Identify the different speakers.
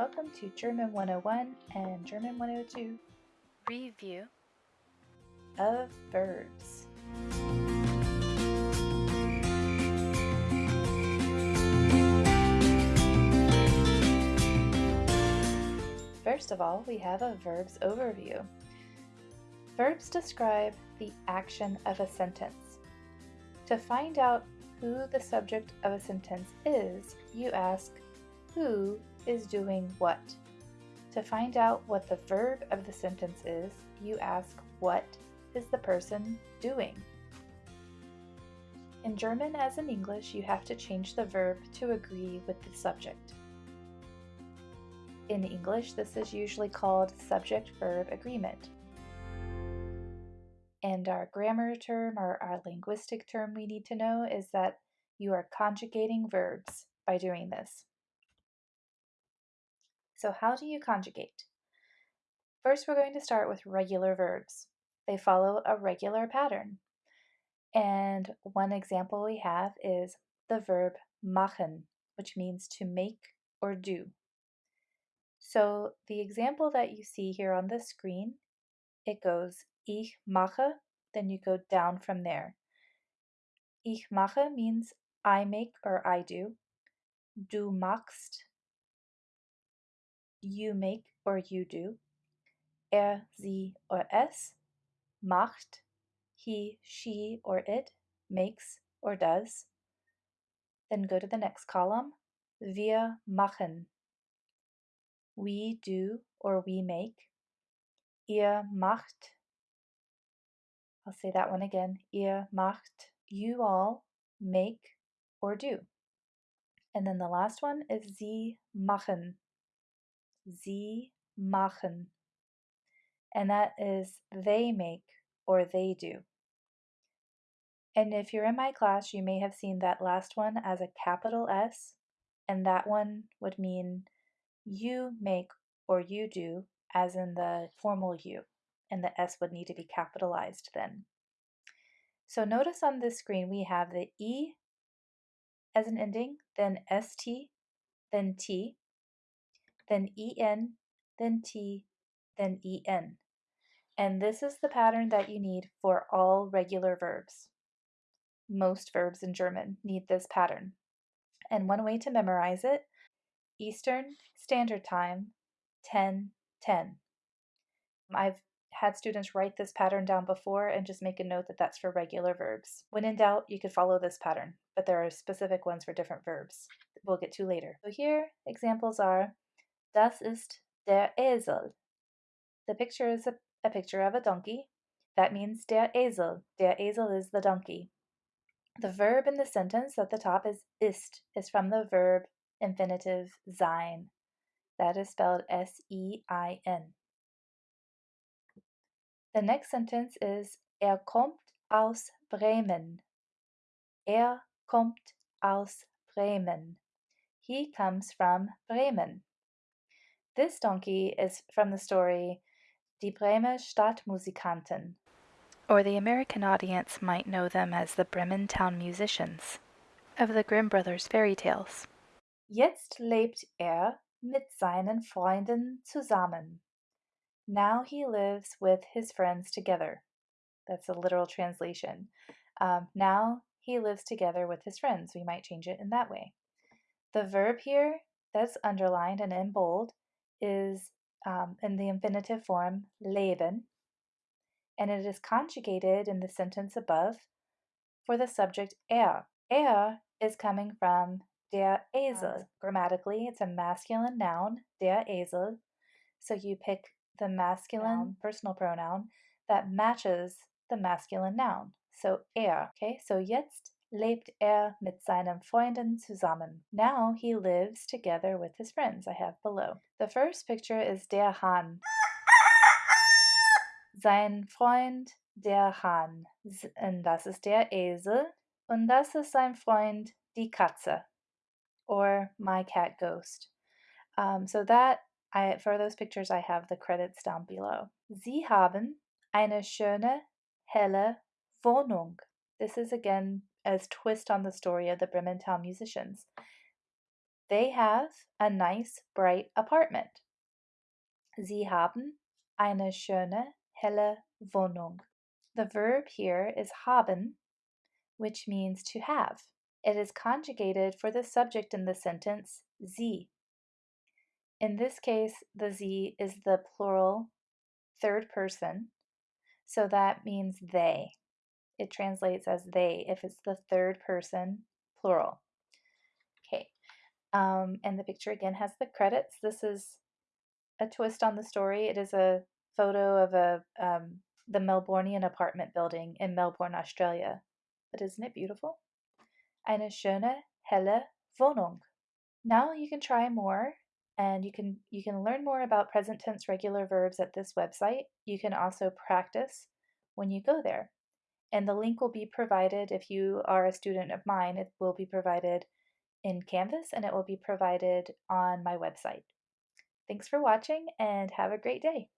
Speaker 1: welcome to German 101 and German 102
Speaker 2: Review
Speaker 1: of verbs. First of all, we have a verbs overview. Verbs describe the action of a sentence. To find out who the subject of a sentence is, you ask, who is doing what? To find out what the verb of the sentence is, you ask, what is the person doing? In German as in English, you have to change the verb to agree with the subject. In English, this is usually called subject-verb agreement. And our grammar term or our linguistic term we need to know is that you are conjugating verbs by doing this. So how do you conjugate? First, we're going to start with regular verbs. They follow a regular pattern. And one example we have is the verb machen, which means to make or do. So the example that you see here on the screen, it goes ich mache, then you go down from there. Ich mache means I make or I do. Du machst, you make or you do. Er, sie or es macht, he, she or it makes or does. Then go to the next column. Wir machen we do or we make. Ihr macht. I'll say that one again. Ihr macht. You all make or do. And then the last one is sie machen. Sie machen. And that is they make or they do. And if you're in my class, you may have seen that last one as a capital S, and that one would mean you make or you do, as in the formal you, and the S would need to be capitalized then. So notice on this screen we have the E as an ending, then ST, then T, then EN, then T, then EN. And this is the pattern that you need for all regular verbs. Most verbs in German need this pattern. And one way to memorize it Eastern Standard Time, 10 10. I've had students write this pattern down before and just make a note that that's for regular verbs. When in doubt, you could follow this pattern, but there are specific ones for different verbs we'll get to later. So here, examples are Das ist der Esel. The picture is a, a picture of a donkey. That means der Esel. Der Esel is the donkey. The verb in the sentence at the top is ist, is from the verb infinitive sein. That is spelled S E I N. The next sentence is Er kommt aus Bremen. Er kommt aus Bremen. He comes from Bremen. This donkey is from the story Die Bremer Stadtmusikanten.
Speaker 2: Or the American audience might know them as the Bremen Town Musicians of the Grimm Brothers fairy tales.
Speaker 1: Jetzt lebt er mit seinen Freunden zusammen. Now he lives with his friends together. That's a literal translation. Um, now he lives together with his friends. We might change it in that way. The verb here that's underlined and in bold is um, in the infinitive form leben, and it is conjugated in the sentence above for the subject er. Er is coming from Der Esel. Grammatically, it's a masculine noun, der Esel. So you pick the masculine noun, personal pronoun that matches the masculine noun. So er. Okay, so jetzt lebt er mit seinen Freunden zusammen. Now he lives together with his friends, I have below. The first picture is der Hahn. Sein Freund, der Hahn. Und das ist der Esel. Und das ist sein Freund, die Katze or My Cat Ghost. Um, so that I for those pictures I have the credits down below. Sie haben eine schöne, helle Wohnung. This is again a twist on the story of the Bremen Town musicians. They have a nice, bright apartment. Sie haben eine schöne, helle Wohnung. The verb here is haben, which means to have. It is conjugated for the subject in the sentence, sie. In this case, the sie is the plural third person, so that means they. It translates as they if it's the third person plural. Okay, um, and the picture again has the credits. This is a twist on the story. It is a photo of a um, the Melburnian apartment building in Melbourne, Australia. But isn't it beautiful? Eine schöne, helle Wohnung. Now you can try more and you can you can learn more about present tense regular verbs at this website. You can also practice when you go there. And the link will be provided if you are a student of mine, it will be provided in Canvas and it will be provided on my website. Thanks for watching and have a great day.